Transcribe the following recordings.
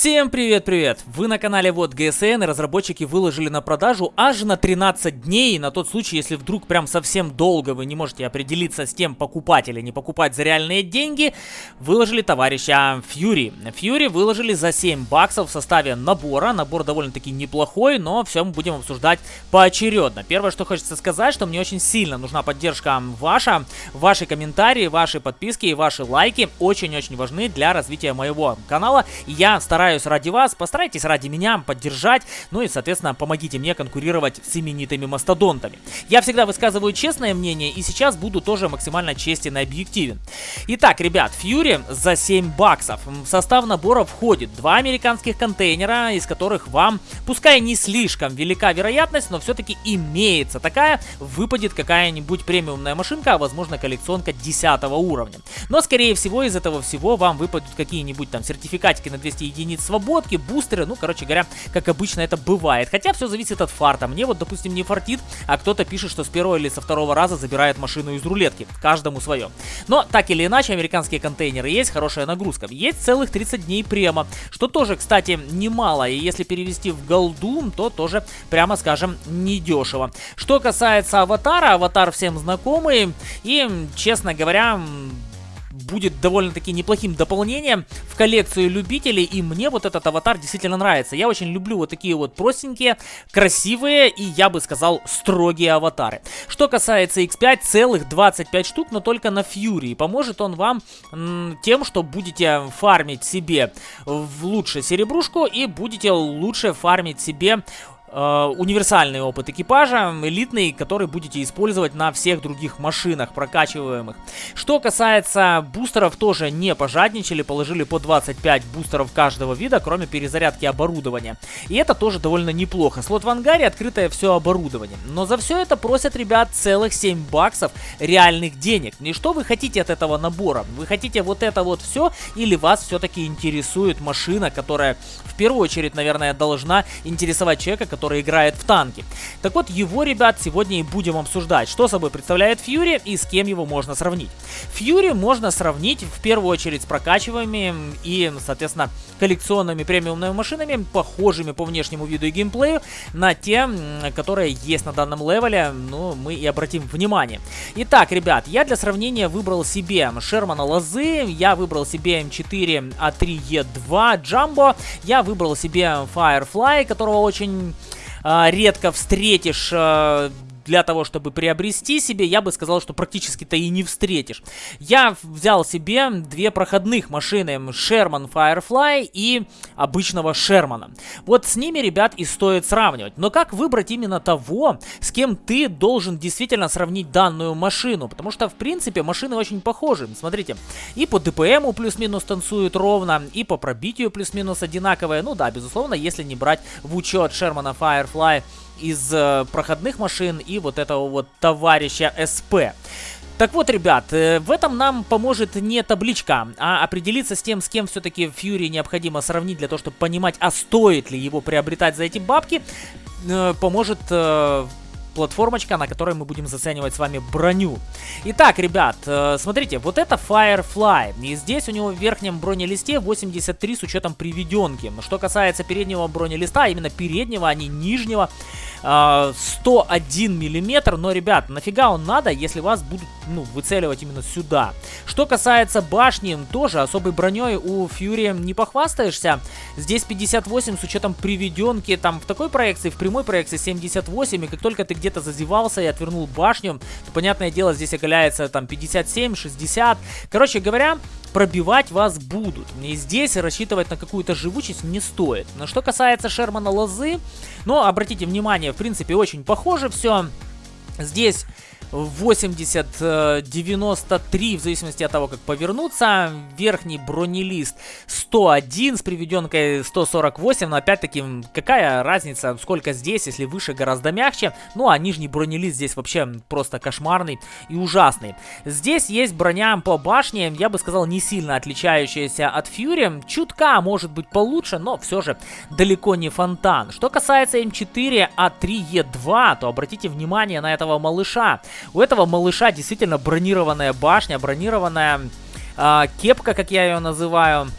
Всем привет-привет! Вы на канале Вот ГСН и разработчики выложили на продажу аж на 13 дней, на тот случай, если вдруг прям совсем долго вы не можете определиться с тем, покупать или не покупать за реальные деньги, выложили товарища Fury. Fury выложили за 7 баксов в составе набора, набор довольно-таки неплохой, но все мы будем обсуждать поочередно. Первое, что хочется сказать, что мне очень сильно нужна поддержка ваша, ваши комментарии, ваши подписки и ваши лайки очень-очень важны для развития моего канала. Я стараюсь стараюсь ради вас, постарайтесь ради меня поддержать, ну и, соответственно, помогите мне конкурировать с именитыми мастодонтами. Я всегда высказываю честное мнение и сейчас буду тоже максимально честен и объективен. Итак, ребят, Fury за 7 баксов. В состав набора входит два американских контейнера, из которых вам, пускай не слишком велика вероятность, но все-таки имеется такая, выпадет какая-нибудь премиумная машинка, а возможно коллекционка 10 уровня. Но, скорее всего, из этого всего вам выпадут какие-нибудь там сертификатики на 200 единиц единиц свободки, бустеры, ну, короче говоря, как обычно это бывает. Хотя все зависит от фарта. Мне вот, допустим, не фартит, а кто-то пишет, что с первого или со второго раза забирает машину из рулетки. Каждому свое. Но, так или иначе, американские контейнеры есть, хорошая нагрузка. Есть целых 30 дней према, что тоже, кстати, немало. И если перевести в голду, то тоже, прямо скажем, недешево. Что касается аватара, аватар всем знакомый. И, честно говоря, будет довольно-таки неплохим дополнением в коллекцию любителей, и мне вот этот аватар действительно нравится. Я очень люблю вот такие вот простенькие, красивые и, я бы сказал, строгие аватары. Что касается X5, целых 25 штук, но только на Fury. Поможет он вам тем, что будете фармить себе в лучше серебрушку и будете лучше фармить себе универсальный опыт экипажа, элитный, который будете использовать на всех других машинах прокачиваемых. Что касается бустеров, тоже не пожадничали, положили по 25 бустеров каждого вида, кроме перезарядки оборудования. И это тоже довольно неплохо. Слот в ангаре, открытое все оборудование. Но за все это просят ребят целых 7 баксов реальных денег. И что вы хотите от этого набора? Вы хотите вот это вот все или вас все-таки интересует машина, которая в первую очередь, наверное, должна интересовать человека, который играет в танки. Так вот, его, ребят, сегодня и будем обсуждать, что собой представляет Фьюри и с кем его можно сравнить. Фьюри можно сравнить в первую очередь с прокачиваемыми и, соответственно, коллекционными премиумными машинами, похожими по внешнему виду и геймплею на те, которые есть на данном левеле, ну, мы и обратим внимание. Итак, ребят, я для сравнения выбрал себе Шермана Лозы, я выбрал себе М4 А3Е2 Джамбо, я выбрал себе Firefly, которого очень редко встретишь э, для того, чтобы приобрести себе, я бы сказал, что практически-то и не встретишь. Я взял себе две проходных машины, Sherman Firefly и обычного Шермана. Вот с ними, ребят, и стоит сравнивать. Но как выбрать именно того, с кем ты должен действительно сравнить данную машину? Потому что, в принципе, машины очень похожи. Смотрите, и по ДПМу плюс-минус танцуют ровно, и по пробитию плюс-минус одинаковые. Ну да, безусловно, если не брать в учет Шермана Firefly из э, проходных машин и вот этого вот товарища СП. Так вот, ребят, э, в этом нам поможет не табличка, а определиться с тем, с кем все-таки Фьюри необходимо сравнить для того, чтобы понимать, а стоит ли его приобретать за эти бабки, э, поможет платформочка, на которой мы будем заценивать с вами броню. Итак, ребят, э, смотрите, вот это Firefly. И здесь у него в верхнем бронелисте 83 с учетом приведенки. Что касается переднего бронелиста, именно переднего, а не нижнего, 101 миллиметр. Но, ребят, нафига он надо, если вас будут ну, выцеливать именно сюда? Что касается башни, тоже особой броней у Фьюри не похвастаешься. Здесь 58 с учетом приведенки. Там в такой проекции, в прямой проекции 78. И как только ты где-то зазевался и отвернул башню, то, понятное дело, здесь оголяется там 57, 60. Короче говоря, пробивать вас будут. И здесь рассчитывать на какую-то живучесть не стоит. Но что касается Шермана Лозы, ну, обратите внимание, в принципе, очень похоже все. Здесь 80, 93, э, в зависимости от того, как повернуться. Верхний бронелист 101 с приведенкой 148, но опять-таки, какая разница, сколько здесь, если выше гораздо мягче. Ну, а нижний бронелист здесь вообще просто кошмарный и ужасный. Здесь есть броня по башне, я бы сказал, не сильно отличающаяся от Фьюри. Чутка может быть получше, но все же далеко не фонтан. Что касается М4 А3Е2, то обратите внимание на этого малыша. У этого малыша действительно бронированная башня, бронированная а, кепка, как я ее называю,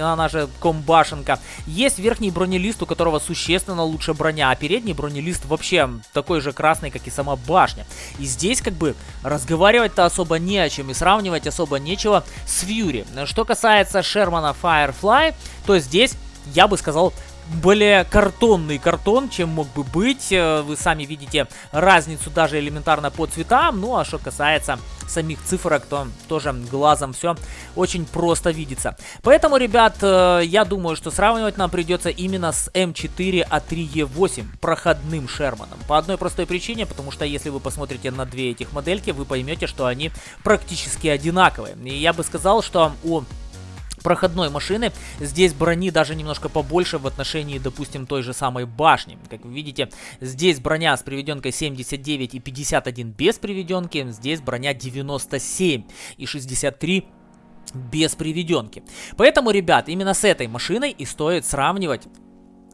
она же комбашенка. Есть верхний бронелист, у которого существенно лучше броня, а передний бронелист вообще такой же красный, как и сама башня. И здесь как бы разговаривать-то особо не о чем и сравнивать особо нечего с Фьюри. Что касается Шермана Firefly, то здесь я бы сказал, более картонный картон, чем мог бы быть. Э, вы сами видите разницу даже элементарно по цветам. Ну а что касается самих цифрок, то тоже глазом все очень просто видится. Поэтому, ребят, э, я думаю, что сравнивать нам придется именно с М4А3Е8, проходным Шерманом. По одной простой причине, потому что если вы посмотрите на две этих модельки, вы поймете, что они практически одинаковые. И я бы сказал, что у проходной машины. Здесь брони даже немножко побольше в отношении, допустим, той же самой башни. Как вы видите, здесь броня с приведенкой 79 и 51 без приведенки. Здесь броня 97 и 63 без приведенки. Поэтому, ребят, именно с этой машиной и стоит сравнивать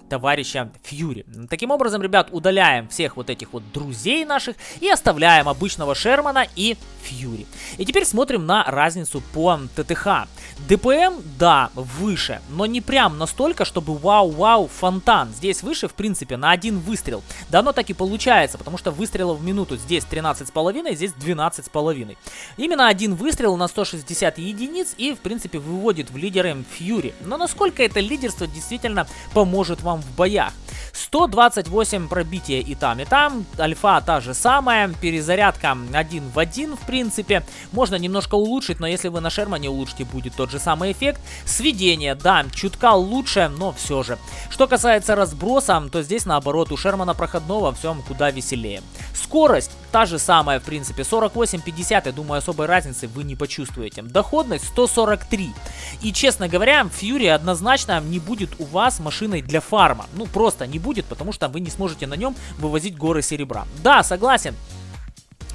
товарища Фьюри. Таким образом, ребят, удаляем всех вот этих вот друзей наших и оставляем обычного Шермана и Фьюри. И теперь смотрим на разницу по ТТХ. ДПМ, да, выше, но не прям настолько, чтобы вау-вау фонтан. Здесь выше, в принципе, на один выстрел. Да оно так и получается, потому что выстрелов в минуту здесь 13,5, здесь 12,5. Именно один выстрел на 160 единиц и, в принципе, выводит в лидеры Фьюри. Но насколько это лидерство действительно поможет вам в боях? 128 пробития и там, и там. Альфа та же самая. Перезарядка один в один, в принципе. Можно немножко улучшить, но если вы на Шермане улучшите, будет тот же самый эффект. Сведение, да, чутка лучше, но все же. Что касается разброса, то здесь наоборот у Шермана проходного все куда веселее. Скорость та же самая, в принципе. 48-50, я думаю, особой разницы вы не почувствуете. Доходность 143. И, честно говоря, Фьюри однозначно не будет у вас машиной для фарма. Ну, просто не будет, потому что вы не сможете на нем вывозить горы серебра. Да, согласен.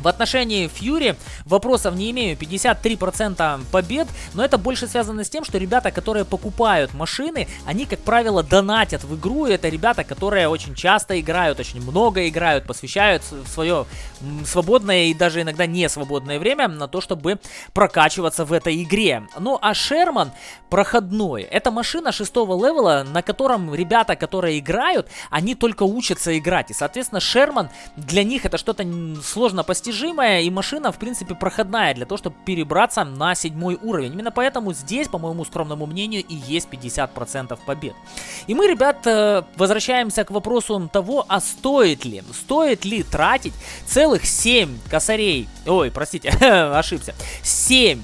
В отношении Фьюри вопросов не имею, 53% побед, но это больше связано с тем, что ребята, которые покупают машины, они, как правило, донатят в игру, это ребята, которые очень часто играют, очень много играют, посвящают свое свободное и даже иногда не свободное время на то, чтобы прокачиваться в этой игре. Ну а Шерман проходной, это машина шестого левела, на котором ребята, которые играют, они только учатся играть, и, соответственно, Шерман для них это что-то сложно постижимое, достижимая, и машина, в принципе, проходная для того, чтобы перебраться на седьмой уровень. Именно поэтому здесь, по моему скромному мнению, и есть 50% побед. И мы, ребят, э, возвращаемся к вопросу того, а стоит ли, стоит ли тратить целых 7 косарей, ой, простите, ошибся, 7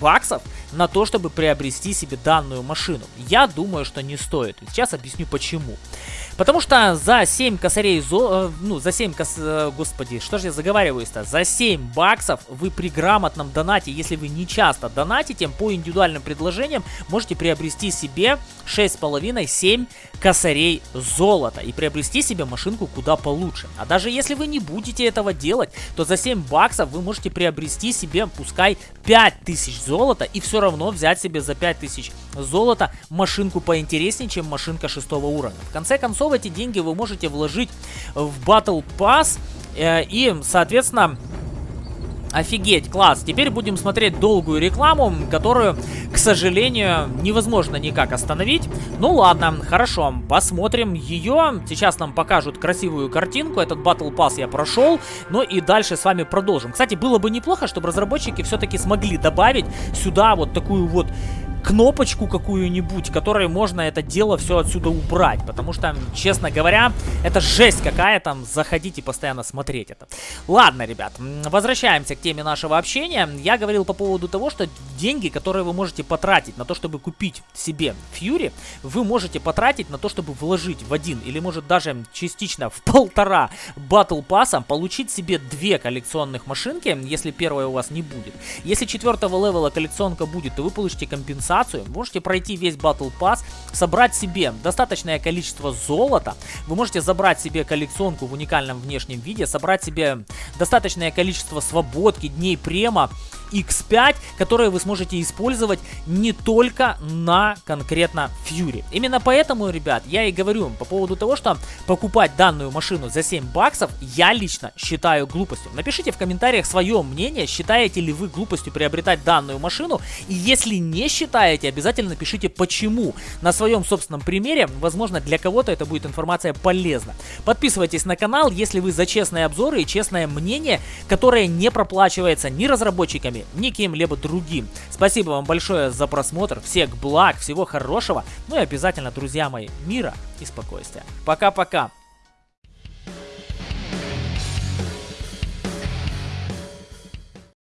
баксов на то, чтобы приобрести себе данную машину? Я думаю, что не стоит. Сейчас объясню почему. Потому что за 7 косарей, зо... Э, ну, за 7 кос... Э, господи, что же я заговариваюсь-то? За 7 баксов вы при грамотном донате, если вы не часто донатите, по индивидуальным предложениям можете приобрести себе 6,5-7 косарей золота и приобрести себе машинку куда получше. А даже если вы не будете этого делать, то за 7 баксов вы можете приобрести себе, пускай 5000 золота и все равно взять себе за 5000 золота машинку поинтереснее, чем машинка 6 уровня. В конце концов, эти деньги вы можете вложить в Battle Pass э, и, соответственно, Офигеть, класс. Теперь будем смотреть долгую рекламу, которую, к сожалению, невозможно никак остановить. Ну ладно, хорошо, посмотрим ее. Сейчас нам покажут красивую картинку. Этот Battle Pass я прошел. Ну и дальше с вами продолжим. Кстати, было бы неплохо, чтобы разработчики все-таки смогли добавить сюда вот такую вот кнопочку какую-нибудь, которой можно это дело все отсюда убрать. Потому что, честно говоря, это жесть какая там, заходите постоянно смотреть это. Ладно, ребят, возвращаемся к теме нашего общения. Я говорил по поводу того, что деньги, которые вы можете потратить на то, чтобы купить себе Фьюри, вы можете потратить на то, чтобы вложить в один или может даже частично в полтора Батл Пасса, получить себе две коллекционных машинки, если первая у вас не будет. Если четвертого левела коллекционка будет, то вы получите компенсацию компенсацию, можете пройти весь Battle Pass, собрать себе достаточное количество золота, вы можете забрать себе коллекционку в уникальном внешнем виде, собрать себе достаточное количество свободки, дней према, X5, которые вы сможете использовать не только на конкретно Fury. Именно поэтому, ребят, я и говорю по поводу того, что покупать данную машину за 7 баксов, я лично считаю глупостью. Напишите в комментариях свое мнение, считаете ли вы глупостью приобретать данную машину, и если не считаете, обязательно напишите почему. На своем собственном примере, возможно, для кого-то это будет информация полезна. Подписывайтесь на канал, если вы за честные обзоры и честное мнение, которое не проплачивается ни разработчиками, ни кем-либо другим. Спасибо вам большое за просмотр, всех благ, всего хорошего, ну и обязательно, друзья мои, мира и спокойствия. Пока-пока!